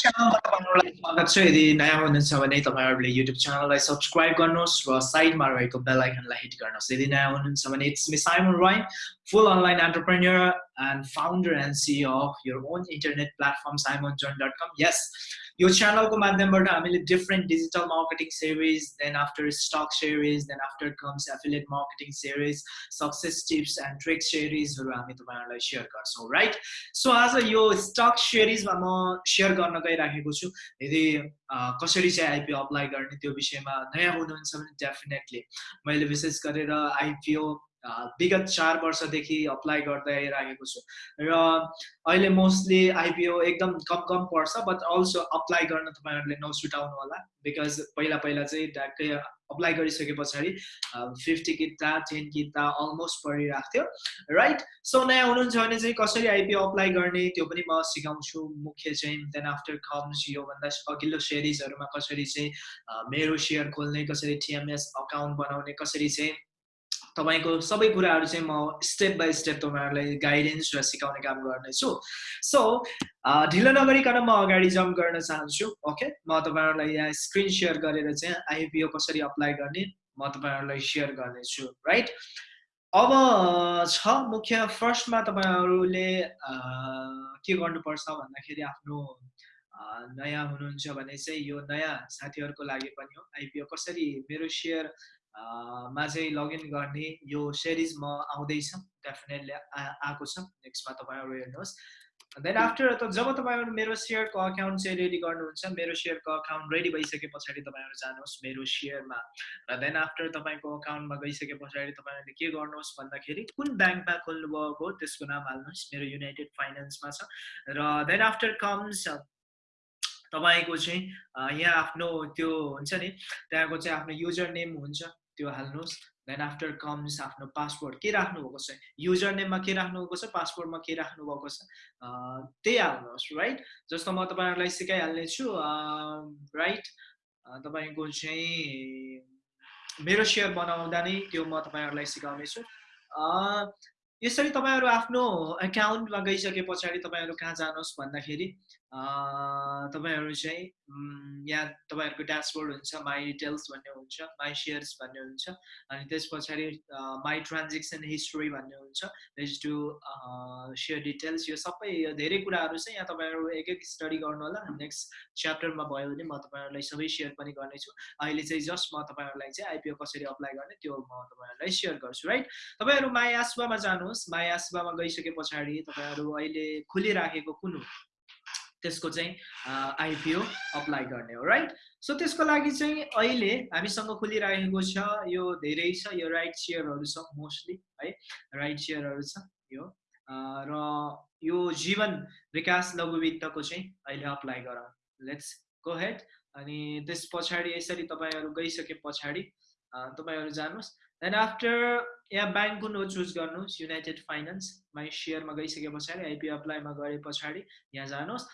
च्यानलमा तपाईँहरूलाई स्वागत छ यदि नयाँ हुनुहुन्छ भने तपाईँहरूले युट्युब च्यानललाई सब्सक्राइब गर्नुहोस् र साइडमा रहेको बेल आइकनलाई हिट गर्नुहोस् यदि नयाँ हुनुहुन्छ भने it's me Simon Rai full online entrepreneur and founder and CEO of your own internet platform simonjohn.com. Yes, यो च्यानलको माध्यमबाट हामीले different digital marketing series then after stock series then after comes affiliate marketing series success tips and trick सिरिजहरू हामी तपाईँहरूलाई share गर्छौँ right so आज यो stock सिरिजमा म सेयर गर्न गइराखेको छु। यदि कसरी चाहिँ आइपिओ अप्लाई गर्ने त्यो विषयमा नयाँ हुनुहुन्छ भने डेफिनेटली मैले विशेष गरेर आइपिओ विगत चार वर्षदेखि अप्लाई गर्दै आइरहेको छु। र अहिले मोस्टली आइपिओ एकदम कम कम पर्छ बट अल्सो अप्लाई गर्न तपाईँहरूले नसुटाउनु होला। बिकज पहिला पहिला चाहिँ ढ्याक्कै अप्लाई गरिसके पछाडि फिफ्टी किता टेन किता अलमोस्ट परिरहेको थियो। राइट सो नयाँ हुनुहुन्छ भने चाहिँ कसरी आइपिओ अप्लाई गर्ने त्यो पनि म सिकाउँछु। मुख्य चाहिँ देन आफ्टर कम्स योभन्दा अघिल्लो सेरिजहरूमा कसरी चाहिँ मेरो सेयर खोल्ने कसरी टिएमएस अकाउन्ट बनाउने कसरी चाहिँ तपाईँको सबै कुराहरू चाहिँ म स्टेप बाई स्टेप तपाईँहरूलाई गाइडेन्स र सिकाउने काम गर्नेछु। सो ढिलो नगरिकन म अगाडि जम्प गर्न चाहन्छु ओके म तपाईँहरूलाई यहाँ स्क्रिन सेयर गरेर चाहिँ आइपिओ कसरी अप्लाई गर्ने म तपाईँहरूलाई सेयर गर्नेछु राइट अब छ मुख्य फर्स्टमा तपाईँहरूले के गर्नुपर्छ भन्दाखेरि आफ्नो नयाँ हुनुहुन्छ भने चाहिँ यो नयाँ साथीहरूको लागि पनि हो। आइपिओ कसरी मेरो सेयर मा चाहिँ लगइन गर्ने यो सिरिज म आउँदैछ डेफिनेटली आएको छ। नेक्स्टमा तपाईँहरू हेर्नुहोस्। देन आफ्टर त जब तपाईँहरू मेरो सेयरको अकाउन्ट चाहिँ रेडी गर्नुहुन्छ मेरो सेयरको अकाउन्ट रेडी भइसके पछाडि तपाईँहरू जानुहोस् मेरो सेयरमा र देन आफ्टर तपाईँको अकाउन्टमा गइसके पछाडि तपाईँहरूले के गर्नुहोस् भन्दाखेरि कुन ब्याङ्कमा खोल्नुभएको त्यसको नाम हाल्नुहोस्। मेरो युनाइटेड फाइनेन्समा छ। र देन आफ्टर कम्स तपाईँको चाहिँ यहाँ आफ्नो त्यो हुन्छ नि त्यहाँको चाहिँ आफ्नो युजर नेम हुन्छ। त्यो हाल्नुहोस्। देन आफ्टर कम्स आफ्नो पासपोर्ट के राख्नुभएको छ? युजर नेममा के राख्नुभएको छ? पासपोर्टमा के राख्नुभएको छ? त्यही हाल्नुहोस् राइट जस्तो म तपाईँहरूलाई सिकाइहाल्ने छु राइट तपाईँको चाहिँ मेरो सेयर बनाउँदा नै त्यो म तपाईँहरूलाई सिकाउने छु यसरी तपाईँहरू आफ्नो एकाउन्टमा गइसके पछाडि तपाईँहरू कहाँ जानुहोस् भन्दाखेरि तपाईँहरू चाहिँ यहाँ तपाईँहरूको ड्यासबोर्ड हुन्छ माई डिटेल्स भन्ने हुन्छ माई सेयर्स भन्ने हुन्छ अनि त्यस पछाडि माई ट्रान्जेक्सन हिस्ट्री भन्ने हुन्छ टु सेयर डिटेल्स यो सबै धेरै कुराहरू चाहिँ यहाँ तपाईँहरू एक एक स्टडी गर्नु होला नेक्स्ट च्याप्टरमा भयो भने म तपाईँहरूलाई सबै सेयर पनि गर्नेछु। अहिले चाहिँ जस्ट म तपाईँहरूलाई चाहिँ आइपिओ कसरी अप्लाई गर्ने त्यो म तपाईँहरूलाई सेयर गर्छु राइट तपाईँहरू माई आसुवामा जानुहोस् माई आसुवामा गइसके पछाडि तपाईँहरू अहिले खुलिराखेको कुन त्यसको चाहिँ आइपिओ अप्लाई गर्ने हो राइट सो त्यसको लागि चाहिँ अहिले हामीसँग खोलिरहेको छ यो धेरै छ यो राइट सेयरहरू छ मोस्टली है? राइट सेयरहरू छ यो। र यो जीवन विकास लघु वित्तको चाहिँ अहिले अप्लाई गरौँ। लेट्स गो हेड अनि त्यस पछाडि यसरी तपाईँहरू गइसके पछाडि तपाईँहरू जानुहोस् देन आफ्टर यहाँ कुन हो चुज गर्नुहोस्. युनाइटेड फाइनेन्स माइ सेयरमा गइसके पछाडि आइपी अप्लाईमा गए पछाडि यहाँ जानुहोस्।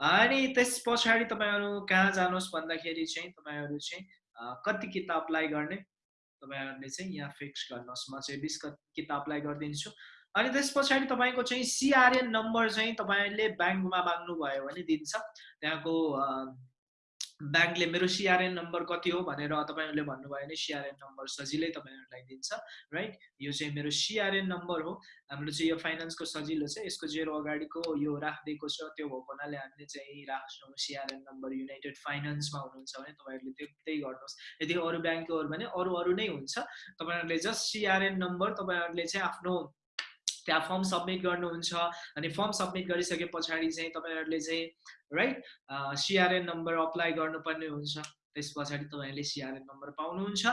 अनि त्यस पछाडि तपाईँहरू कहाँ जानुहोस् भन्दाखेरि चाहिँ तपाईँहरू चाहिँ कति किताब अप्लाई गर्ने तपाईँहरूले चाहिँ यहाँ फिक्स गर्नुहोस्। म चाहिँ बिस किताब अप्लाई गरिदिन्छु। अनि त्यस पछाडि तपाईँको चाहिँ सिआरएन नम्बर चाहिँ तपाईँले ब्याङ्कमा माग्नुभयो भने दिन्छ। त्यहाँको ब्याङ्कले मेरो सिआरएन नम्बर कति हो भनेर तपाईँहरूले भन्नुभयो भने सिआरएन नम्बर सजिलै तपाईँहरूलाई दिन्छ राइट यो चाहिँ मेरो सिआरएन नम्बर हो। हाम्रो चाहिँ यो फाइनेन्सको सजिलो छ। यसको जेरो अगाडिको यो राखिदिएको छ त्यो भएको हुनाले हामीले चाहिँ राख्छौँ सिआरएन नम्बर युनाइटेड फाइनेन्समा हुनुहुन्छ भने तपाईँहरूले त्यो त्यही गर्नुहोस्। यदि अरू ब्याङ्कको भने अरू अरू नै हुन्छ। तपाईँहरूले जस्ट सिआरएन नम्बर तपाईँहरूले चाहिँ आफ्नो त्यहाँ फर्म सब्मिट गर्नुहुन्छ अनि फर्म सब्मिट गरिसके पछाडि चाहिँ तपाईँहरूले चाहिँ राइट सिआरएन नम्बर अप्लाई गर्नुपर्ने हुन्छ। त्यस पछाडि तपाईँहरूले सिआरएन नम्बर पाउनुहुन्छ।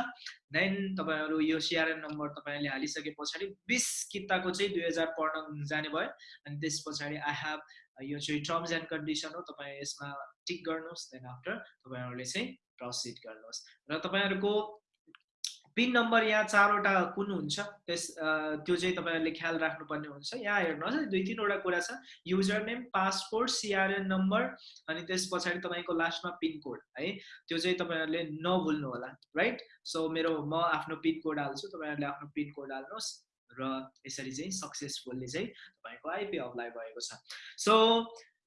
देन तपाईँहरू यो सिआरएन नम्बर तपाईँहरूले हालिसके पछाडि बिस किताको चाहिँ दुई हजार पढ्न जाने भयो। अनि त्यस पछाडि आई हेभ यो चाहिँ टर्म्स एन्ड कन्डिसन हो। तपाईँ यसमा टिक गर्नुहोस्। देन आफ्टर तपाईँहरूले चाहिँ प्रसिड गर्नुहोस्। र तपाईँहरूको पिन नम्बर यहाँ चारवटा कुन हुन्छ? त्यस त्यो चाहिँ तपाईँहरूले ख्याल राख्नुपर्ने हुन्छ। यहाँ हेर्नुहोस् है दुई तिनवटा कुरा छ। User name passport CRN number अनि त्यस पछाडि तपाईँको लास्टमा पिनकोड है। त्यो चाहिँ तपाईँहरूले नभुल्नु होला राइट सो मेरो म आफ्नो पिनकोड हाल्छु तपाईँहरूले आफ्नो पिनकोड हाल्नुहोस् र यसरी चाहिँ सक्सेसफुल्ली चाहिँ तपाईँको आइपी अप्लाई भएको छ। सो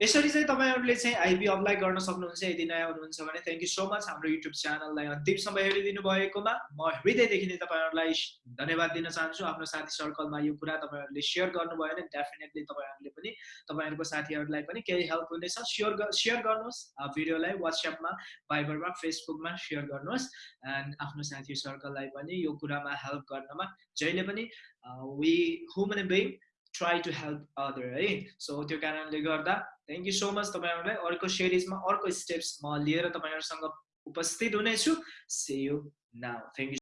यसरी चाहिँ तपाईँहरूले चाहिँ आइपी अप्लाई गर्न सक्नुहुन्छ यदि नयाँ हुनुहुन्छ भने। थ्याङ्क यू सो मच हाम्रो युट्युब च्यानललाई अन्तिमसम्म हेरिदिनु भएकोमा। म हृदयदेखि नै तपाईँहरूलाई धन्यवाद दिन चाहन्छु। आफ्नो साथी सर्कलमा यो कुरा तपाईँहरूले सेयर गर्नुभयो भने डेफिनेटली तपाईँहरूले पनि तपाईँहरूको साथीहरूलाई पनि केही हेल्प हुनेछ। सेयर सेयर गर्नुहोस्। भिडियोलाई वाट्सएपमा भाइबरमा फेसबुकमा सेयर गर्नुहोस्। एन्ड आफ्नो साथी सर्कललाई पनि यो कुरामा हेल्प गर्नमा। जहिले पनि we human being try to help other है? सो त्यो कारणले गर्दा थ्याङ्क यू सो मच तपाईँहरूलाई। अर्को सिरिजमा अर्को स्टेप्स म लिएर तपाईँहरूसँग उपस्थित हुनेछु। See you now thank you